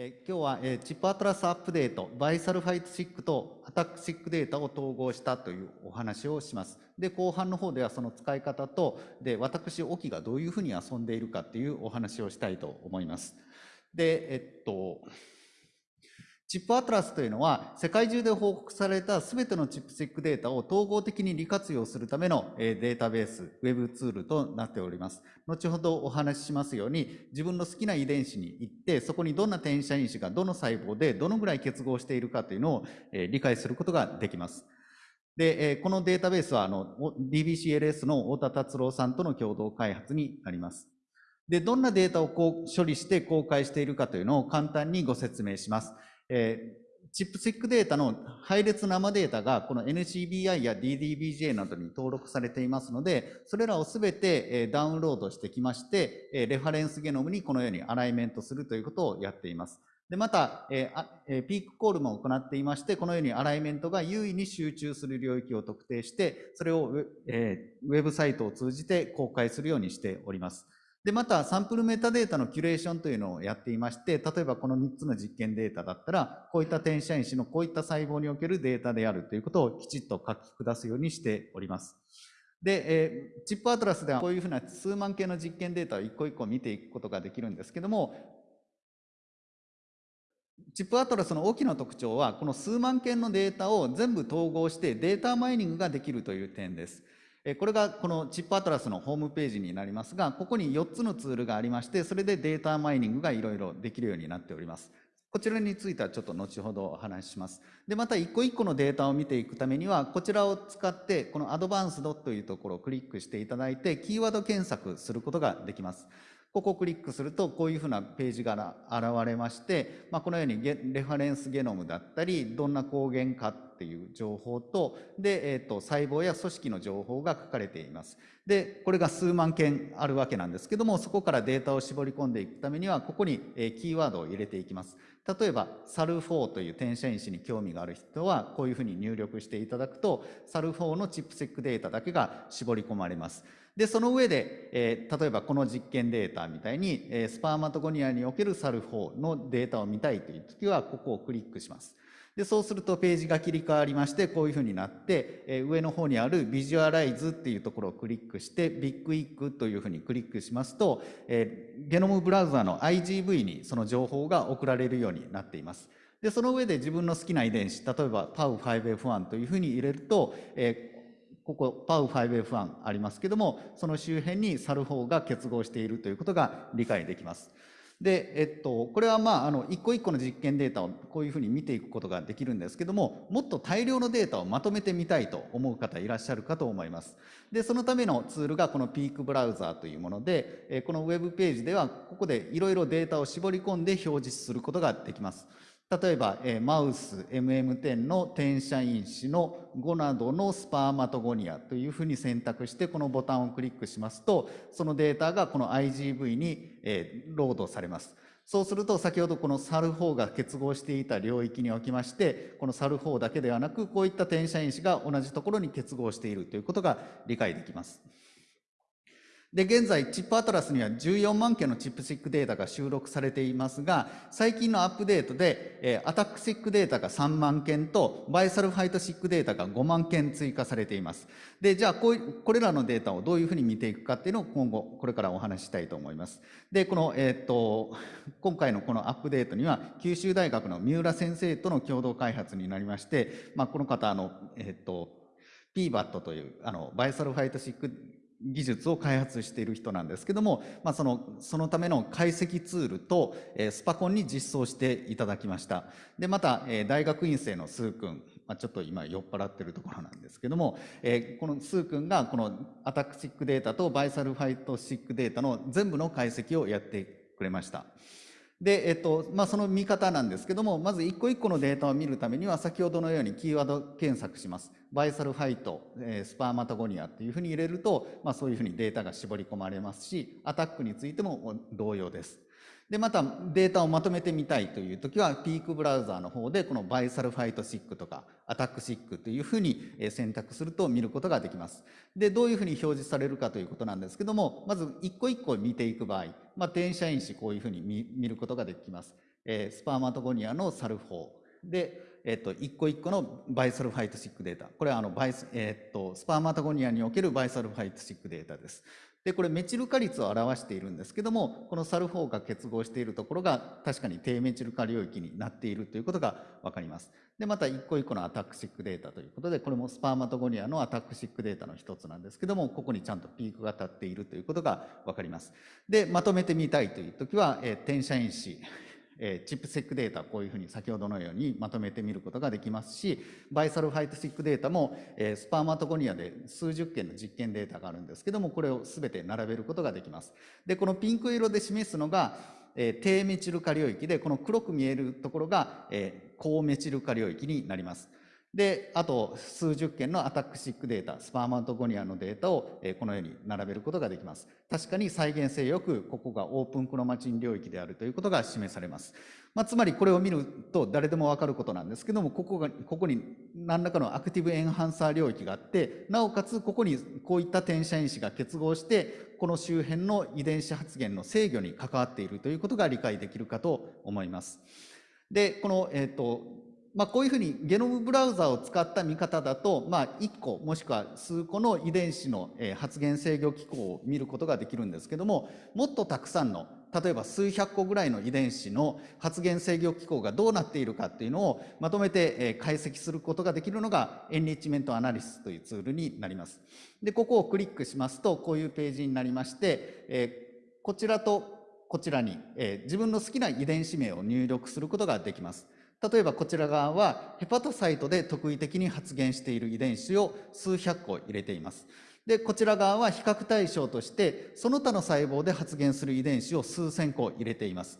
え今日は、えチップアトラスアップデート、バイサルファイトシックとアタックシックデータを統合したというお話をします。で、後半の方ではその使い方と、で、私、沖がどういうふうに遊んでいるかっていうお話をしたいと思います。で、えっと、チップアトラスというのは、世界中で報告されたすべてのチップチェックデータを統合的に利活用するためのデータベース、ウェブツールとなっております。後ほどお話ししますように、自分の好きな遺伝子に行って、そこにどんな転写因子がどの細胞でどのぐらい結合しているかというのを理解することができます。で、このデータベースは DBCLS の太田達郎さんとの共同開発になります。で、どんなデータをこう処理して公開しているかというのを簡単にご説明します。えー、チップシックデータの配列生データがこの NCBI や DDBJ などに登録されていますので、それらをすべてダウンロードしてきまして、レファレンスゲノムにこのようにアライメントするということをやっています。で、また、えー、ピークコールも行っていまして、このようにアライメントが優位に集中する領域を特定して、それを、えー、ウェブサイトを通じて公開するようにしております。で、また、サンプルメタデータのキュレーションというのをやっていまして、例えばこの3つの実験データだったら、こういった転写因子のこういった細胞におけるデータであるということをきちっと書き下すようにしております。で、えー、チップアトラスではこういうふうな数万件の実験データを一個一個見ていくことができるんですけども、チップアトラスの大きな特徴は、この数万件のデータを全部統合してデータマイニングができるという点です。これがこのチップアトラスのホームページになりますが、ここに4つのツールがありまして、それでデータマイニングがいろいろできるようになっております。こちらについてはちょっと後ほどお話しします。で、また一個一個のデータを見ていくためには、こちらを使って、このアドバンスドというところをクリックしていただいて、キーワード検索することができます。ここをクリックすると、こういうふうなページが現れまして、まあ、このようにレファレンスゲノムだったり、どんな抗原かっていう情報と、で、えっ、ー、と、細胞や組織の情報が書かれています。で、これが数万件あるわけなんですけども、そこからデータを絞り込んでいくためには、ここにキーワードを入れていきます。例えば、サル4という転写因子に興味がある人は、こういうふうに入力していただくと、サル4のチップセックデータだけが絞り込まれます。で、その上で、えー、例えばこの実験データみたいに、えー、 spermatogonia における SALL4のデータを見たいという時は、ここをクリックします。で、そうするとページが切り替わりまして、こういうふうになって、え上の方にある visualize っていうところをクリックして、ビッグイックというふうにクリックしますと、えゲノムブラウザの IGV にその情報が送られるようになっています。で、その上で自分の好きな遺伝子、例えば PAU5F1 というふうに入れると、えここ POU5F1 ありますけども、その周辺に SALL4 が結合しているということが理解できます。で、えっと、これはまあ、あの、一個一個の実験データをこういうふうに見ていくことができるんですけども、もっと大量のデータをまとめてみたいと思う方いらっしゃるかと思います。で、そのためのツールがこのピークブラウザーというもので、このウェブページでは、ここでいろいろデータを絞り込んで表示することができます。例えば、えマウス MM10 の転写因子のゴナドのスパーマトゴニアというふうに選択してこのボタンをクリックしますとそのデータがこの IGV に、えロードされます。そうすると先ほどこのサル4が結合していた領域におきましてこのサル4だけではなくこういった転写因子が同じところに結合しているということが理解できます。で、現在、チップアトラスには14万件のチップシックデータが収録されていますが、最近のアップデートで、えアタックシックデータが3万件と、バイサルファイトシックデータが5万件追加されています。で、じゃあこう、これらのデータをどういうふうに見ていくかっていうのを今後、これからお話ししたいと思います。で、この、えっ、と、今回のこのアップデートには、九州大学の三浦先生との共同開発になりまして、まあ、この方、あの、えっ、と、PBAT という、あの、バイサルファイトシック技術を開発している人なんですけども、まあ、そのそのための解析ツールと、えー、スパコンに実装していただきました。でまた、えー、大学院生のスー君、まあ、ちょっと今酔っ払ってるところなんですけども、えー、このスー君がこのATAC-Seq データと Bisulfite-Seq データの全部の解析をやってくれました。で、えっと、まあ、その見方なんですけども、まず一個一個のデータを見るためには、先ほどのようにキーワード検索します。 Bisulfite、えー、 spermatogonia っていうふうに入れると、まあ、そういうふうにデータが絞り込まれますし、 ATAC についても同様です。で、またデータをまとめてみたいというときは、 Peak Browser の方で、この Bisulfite-Seq とか、 ATAC-Seq というふうに選択すると見ることができます。で、どういうふうに表示されるかということなんですけども、まず一個一個見ていく場合、まあ、転写因子こういうふうに見ることができます。えー、 spermatogonia の SALL4 で、えっと、一個一個の Bisulfite-Seq データ。これはあのバイス、えっと、 spermatogonia における Bisulfite-Seq データです。で、これメチル化率を表しているんですけども、この SALL4 が結合しているところが確かに低メチル化領域になっているということが分かります。で、また一個一個のアタックシックデータということで、これもスパーマトゴニアのアタックシックデータの一つなんですけども、ここにちゃんとピークが立っているということが分かります。で、まとめてみたいというときは、えー、転写因子、えー、チップセックデータこういうふうに先ほどのようにまとめてみることができますしバイサルファイトシックデータも、えー、スパーマトコニアで数十件の実験データがあるんですけどもこれをすべて並べることができます。でこのピンク色で示すのが、えー、低メチル化領域でこの黒く見えるところが、えー、高メチル化領域になります。で、あと数十件のアタックシックデータ、スパーマントゴニアのデータをこのように並べることができます。確かに再現性よく、ここがオープンクロマチン領域であるということが示されます。まあ、つまりこれを見ると誰でもわかることなんですけども、ここが、ここに何らかのアクティブエンハンサー領域があって、なおかつここにこういった転写因子が結合して、この周辺の遺伝子発現の制御に関わっているということが理解できるかと思います。で、この、え、ー、と、まあ、こういうふうにゲノムブラウザを使った見方だと、まあ、1個もしくは数個の遺伝子の発現制御機構を見ることができるんですけどももっとたくさんの例えば数百個ぐらいの遺伝子の発現制御機構がどうなっているかっていうのをまとめて解析することができるのがエンリッチメントアナリスというツールになります。でここをクリックしますとこういうページになりまして、えこちらとこちらに、え自分の好きな遺伝子名を入力することができます。例えばこちら側はヘパトサイトで特異的に発現している遺伝子を数百個入れています。で、こちら側は比較対象としてその他の細胞で発現する遺伝子を数千個入れています。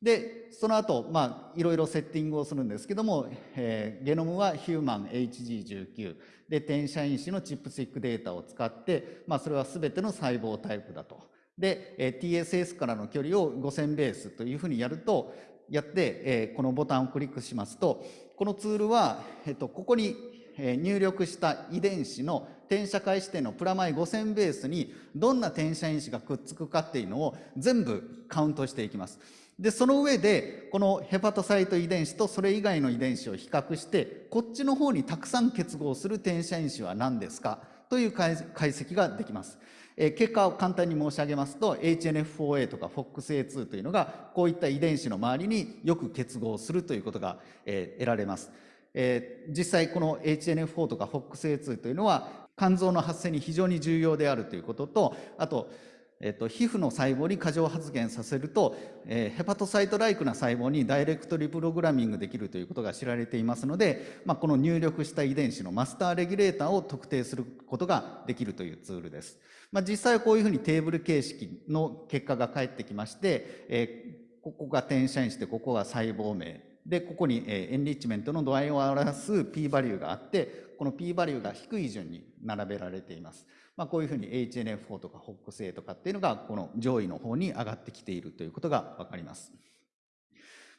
で、その後、まあ、いろいろセッティングをするんですけども、えー、ゲノムはヒューマン HG19 で、転写因子のチップスティックデータを使って、まあ、それは全ての細胞タイプだと。で、TSS からの距離を5000ベースというふうにやると、やって、えー、このボタンをクリックしますと、このツールは、えっと、ここに入力した遺伝子の転写開始点のプラマイ5000ベースにどんな転写因子がくっつくかっていうのを全部カウントしていきます。で、その上で、このヘパトサイト遺伝子とそれ以外の遺伝子を比較して、こっちの方にたくさん結合する転写因子は何ですかという解析ができます。え結果を簡単に申し上げますと HNF4A とか FOXA2 というのがこういった遺伝子の周りによく結合するということが、え得られます、え実際この HNF4 とか FOXA2 というのは肝臓の発生に非常に重要であるということとあとえっと、皮膚の細胞に過剰発現させると、えー、ヘパトサイトライクな細胞にダイレクトリプログラミングできるということが知られていますので、まあ、この入力した遺伝子のマスターレギュレーターを特定することができるというツールです。まあ、実際はこういうふうにテーブル形式の結果が返ってきまして、えー、ここが転写因子でここが細胞名でここに、えー、エンリッチメントの度合いを表す p バリューがあってこの p バリューが低い順に並べられています。まあ、こういうふうに HNF4 とか HOX-A とかっていうのがこの上位の方に上がってきているということがわかります。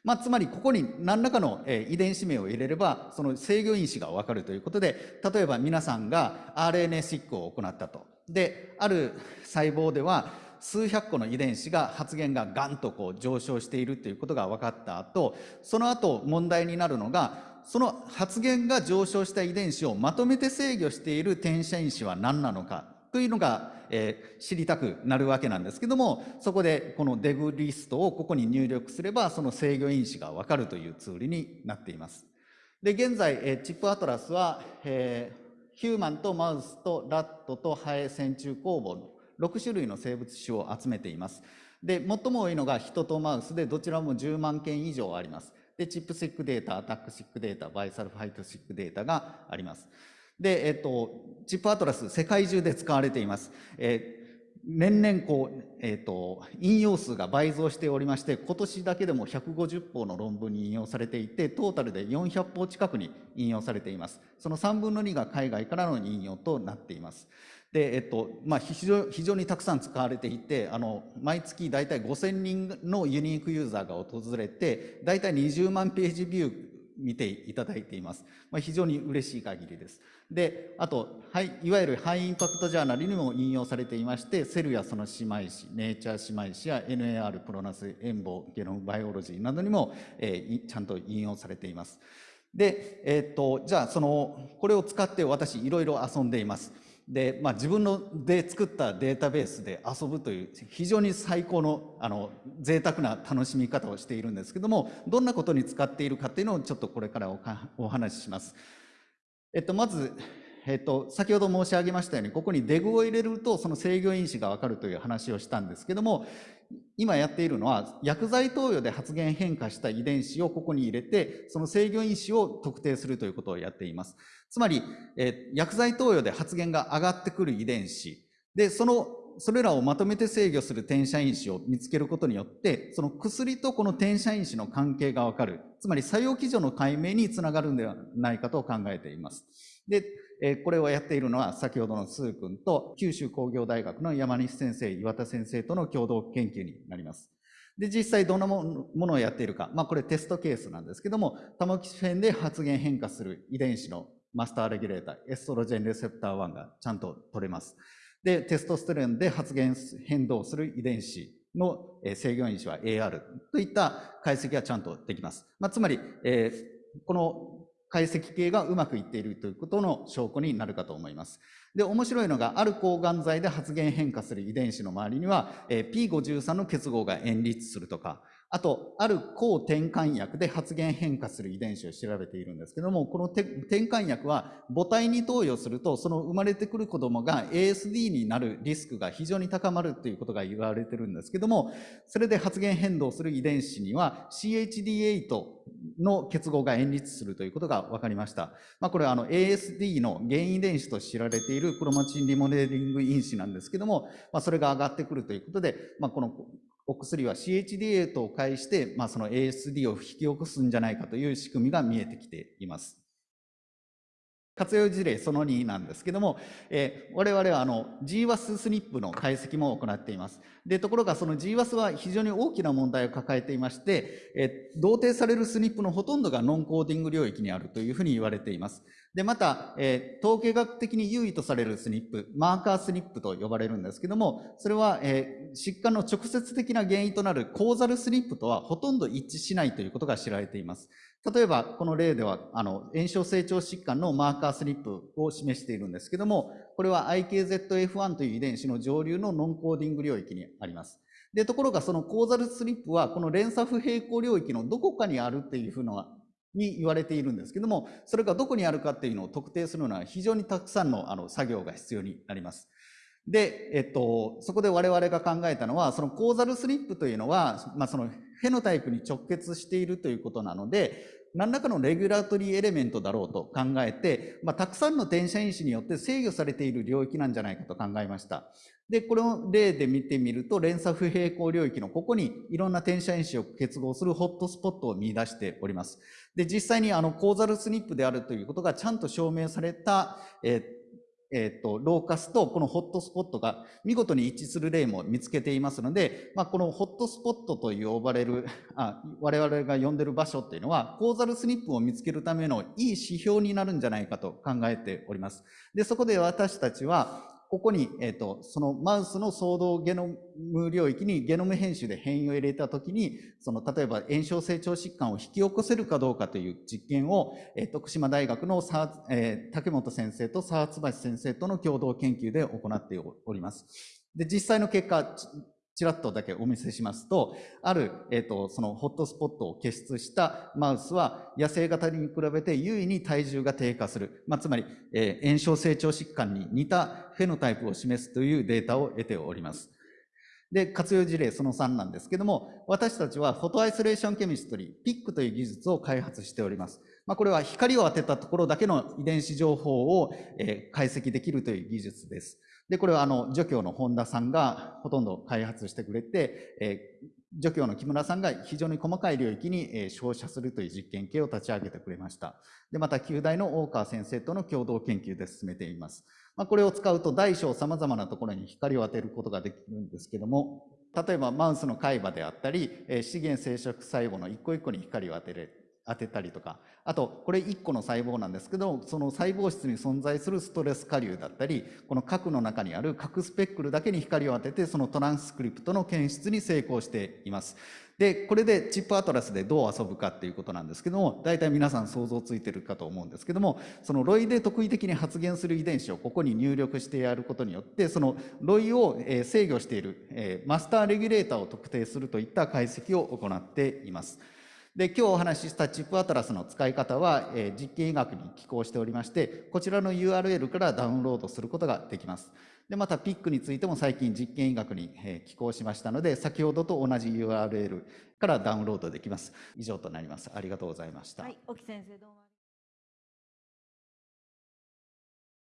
まあ、つまりここに何らかの遺伝子名を入れればその制御因子がわかるということで例えば皆さんが RNA シックを行ったとである細胞では数百個の遺伝子が発現がガンとこう上昇しているということが分かった後その後問題になるのがその発現が上昇した遺伝子をまとめて制御している転写因子は何なのかというのが、えー、知りたくなるわけなんですけどもそこでこのデグリストをここに入力すればその制御因子が分かるというツールになっています。で現在、えー、チップアトラスは、えー、ヒューマンとマウスとラットとハエ線虫工房の6種類の生物種を集めています。で最も多いのが人とマウスでどちらも10万件以上あります。で、チップシックデータ、アタックシックデータ、バイサルファイトシックデータがあります。で、えっと、チップアトラス、世界中で使われています。えー年々こう、えーと、引用数が倍増しておりまして今年だけでも150本の論文に引用されていてトータルで400本近くに引用されていますその3分の2が海外からの引用となっていますで、えっとまあ、非常非常にたくさん使われていてあの毎月大体5000人のユニークユーザーが訪れて大体20万ページビュー見ていただいています。まあ、非常に嬉しい限りです。で、あと、はい、いわゆるハイインパクトジャーナルにも引用されていまして、セルやその姉妹誌、ネイチャー姉妹誌や NAR プロナス、エンボ、ゲノムバイオロジーなどにも、えー、ちゃんと引用されています。で、えー、っと、じゃあ、その、これを使って私、いろいろ遊んでいます。で、まあ、自分ので作ったデータベースで遊ぶという非常に最高のあの贅沢な楽しみ方をしているんですけどもどんなことに使っているかっていうのをちょっとこれからお話しします。えっと、まず、えっと、先ほど申し上げましたようにここにデグを入れるとその制御因子が分かるという話をしたんですけども今やっているのは薬剤投与で発現変化した遺伝子をここに入れてその制御因子を特定するということをやっています。つまり、え、薬剤投与で発現が上がってくる遺伝子、で、その、それらをまとめて制御する転写因子を見つけることによって、その薬とこの転写因子の関係がわかる。つまり作用基準の解明につながるんではないかと考えています。で、えこれをやっているのは先ほどのスー君と九州工業大学の山西先生、岩田先生との共同研究になります。で、実際どんなものをやっているか。まあこれテストケースなんですけども、タモキシフェンで発現変化する遺伝子のマスターレギュレーター、エストロジェンレセプター1がちゃんと取れます。で、テストステロンで発現変動する遺伝子の制御因子は AR といった解析がちゃんとできます。まあ、つまり、えー、この解析系がうまくいっているということの証拠になるかと思います。で、面白いのが、ある抗がん剤で発現変化する遺伝子の周りには、えー、P53 の結合が演立するとか、あと、ある抗転換薬で発現変化する遺伝子を調べているんですけども、この転換薬は母体に投与すると、その生まれてくる子供が ASD になるリスクが非常に高まるということが言われてるんですけども、それで発現変動する遺伝子には CHD8 の結合が演立するということが分かりました。まあ、これはあの ASD の原因遺伝子と知られているクロマチンリモネリング因子なんですけども、まあ、それが上がってくるということで、まあ、このお薬は CHDA と介して、まあ、その ASD を引き起こすんじゃないかという仕組みが見えてきています。活用事例その2なんですけども、えー、我々はあの GWAS スニップの解析も行っています。で、ところがその GWAS は非常に大きな問題を抱えていまして、えー、同定されるスニップのほとんどがノンコーディング領域にあるというふうに言われています。で、また、えー、統計学的に優位とされるスニップ、マーカースニップと呼ばれるんですけども、それは、えー、疾患の直接的な原因となるコーザルスニップとはほとんど一致しないということが知られています。例えば、この例では、あの、炎症成長疾患のマーカースニップを示しているんですけども、これは IKZF1 という遺伝子の上流のノンコーディング領域にあります。で、ところがそのコーザルスニップは、この連鎖不平行領域のどこかにあるっていうふうなに言われているんですけども、それがどこにあるかっていうのを特定するのは非常にたくさんのあの作業が必要になります。で、えっと、そこで我々が考えたのは、そのコーザルスリップというのは、まあ、そのフェノタイプに直結しているということなので、何らかのレギュラートリーエレメントだろうと考えて、まあ、たくさんの転写因子によって制御されている領域なんじゃないかと考えました。で、この例で見てみると、連鎖不平行領域のここにいろんな転写因子を結合するホットスポットを見出しております。で、実際にあの、コーザルスニップであるということがちゃんと証明された、えーえっ、ー、と、ローカスとこのホットスポットが見事に一致する例も見つけていますので、まあ、このホットスポットと呼ばれる、あ我々が呼んでる場所っていうのは、コーザルスニップを見つけるためのいい指標になるんじゃないかと考えております。で、そこで私たちは、ここに、えっ、と、そのマウスの総動ゲノム領域にゲノム編集で変異を入れたときに、その、例えば炎症成長疾患を引き起こせるかどうかという実験を、えー、徳島大学の沢、えー、竹本先生と沢津橋先生との共同研究で行っております。で、実際の結果、ちらっとだけお見せしますと、ある、えっ、ー、と、そのホットスポットを結出したマウスは、野生型に比べて優位に体重が低下する。まあ、つまり、えー、炎症成長疾患に似たフェノタイプを示すというデータを得ております。で、活用事例その3なんですけども、私たちはフォトアイソレーションケミストリー、PIC という技術を開発しております。まあ、これは光を当てたところだけの遺伝子情報を、えー、解析できるという技術です。で、これはあの、助教の本田さんがほとんど開発してくれて、えー、助教の木村さんが非常に細かい領域に、えー、照射するという実験系を立ち上げてくれました。で、また、旧大の大川先生との共同研究で進めています。まあ、これを使うと大小様々なところに光を当てることができるんですけども、例えばマウスの海馬であったり、え、資源生殖細胞の一個一個に光を当てれ当てたりとかあとこれ1個の細胞なんですけどその細胞質に存在するストレス下流だったりこの核の中にある核スペックルだけに光を当ててそのトランスクリプトの検出に成功しています。でこれでチップアトラスでどう遊ぶかっていうことなんですけども大体皆さん想像ついてるかと思うんですけどもそのロイで特異的に発現する遺伝子をここに入力してやることによってそのロイを制御しているマスターレギュレーターを特定するといった解析を行っています。で今日お話ししたチップアトラスの使い方は、えー、実験医学に寄稿しておりましてこちらの URL からダウンロードすることができます。でまた PIC についても最近実験医学に、えー、寄稿しましたので先ほどと同じ URL からダウンロードできます。以上となります。ありがとうございました、はい、沖先生どうも。